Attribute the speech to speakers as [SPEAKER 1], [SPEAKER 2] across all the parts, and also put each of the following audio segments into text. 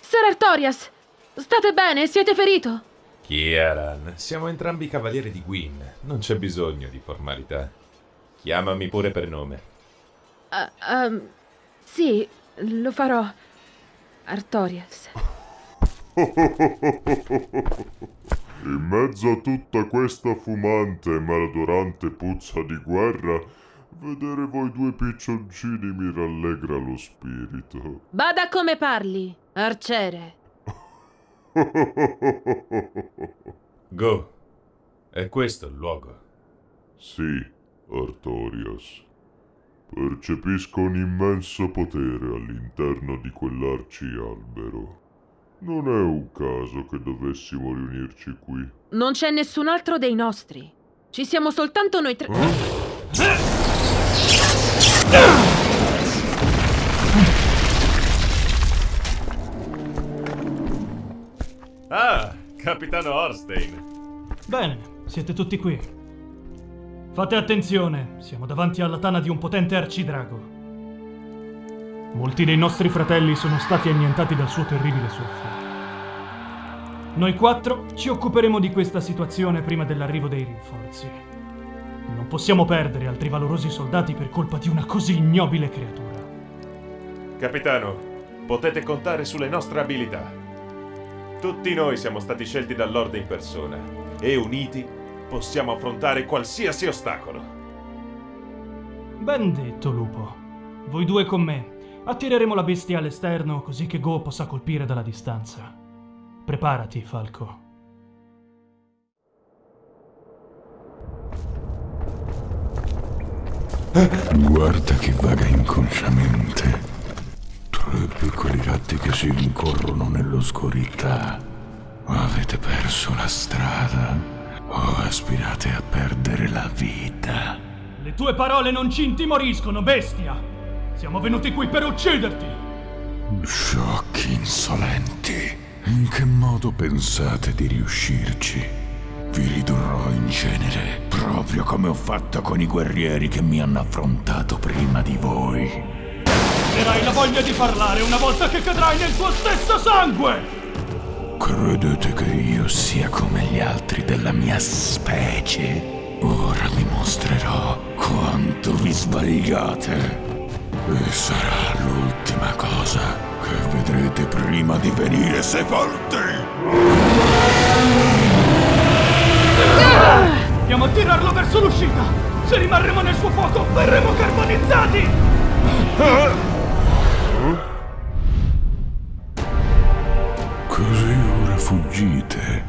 [SPEAKER 1] Ser Artorias, state bene? Siete ferito?
[SPEAKER 2] Kieran, siamo entrambi cavalieri di Gwyn. Non c'è bisogno di formalità. Chiamami pure per nome.
[SPEAKER 1] Uh, um, sì, lo farò. Artorias.
[SPEAKER 3] In mezzo a tutta questa fumante e maldorante puzza di guerra, vedere voi due piccioncini mi rallegra lo spirito.
[SPEAKER 1] Bada come parli, arciere.
[SPEAKER 2] Go. È questo il luogo.
[SPEAKER 3] Sì, Artorias. Percepisco un immenso potere all'interno di quell'arcialbero. Non è un caso che dovessimo riunirci qui.
[SPEAKER 1] Non c'è nessun altro dei nostri. Ci siamo soltanto noi tre.
[SPEAKER 2] Ah, capitano Orstein.
[SPEAKER 4] Bene, siete tutti qui. Fate attenzione, siamo davanti alla tana di un potente arcidrago. Molti dei nostri fratelli sono stati annientati dal suo terribile soffio. Noi quattro ci occuperemo di questa situazione prima dell'arrivo dei rinforzi. Non possiamo perdere altri valorosi soldati per colpa di una così ignobile creatura.
[SPEAKER 2] Capitano, potete contare sulle nostre abilità. Tutti noi siamo stati scelti dal Lord in persona e uniti possiamo affrontare qualsiasi ostacolo.
[SPEAKER 4] Ben detto, lupo. Voi due con me. Attireremo la bestia all'esterno così che Go possa colpire dalla distanza. Preparati, Falco.
[SPEAKER 5] Guarda chi vaga inconsciamente. Tre piccoli ratti che si rincorrono nell'oscurità. Avete perso la strada o aspirate a perdere la vita?
[SPEAKER 4] Le tue parole non ci intimoriscono, bestia! Siamo venuti qui per ucciderti!
[SPEAKER 5] Sciocchi insolenti! In che modo pensate di riuscirci? Vi ridurrò in cenere, proprio come ho fatto con i guerrieri che mi hanno affrontato prima di voi.
[SPEAKER 4] Avrai la voglia di parlare una volta che cadrai nel tuo stesso sangue!
[SPEAKER 5] Credete che io sia come gli altri della mia specie? Ora vi mostrerò quanto vi sbagliate. E sarà l'ultima cosa che vedrete prima di venire sepolti.
[SPEAKER 4] Verso l'uscita! Se rimarremo nel suo fuoco, verremo carbonizzati!
[SPEAKER 5] Così ora fuggite.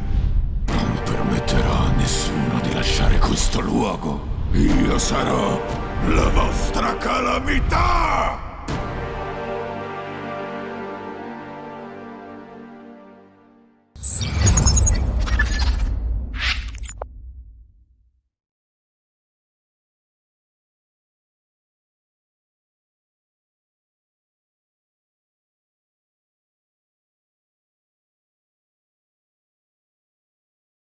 [SPEAKER 5] Non permetterò a nessuno di lasciare questo luogo. Io sarò la vostra calamità!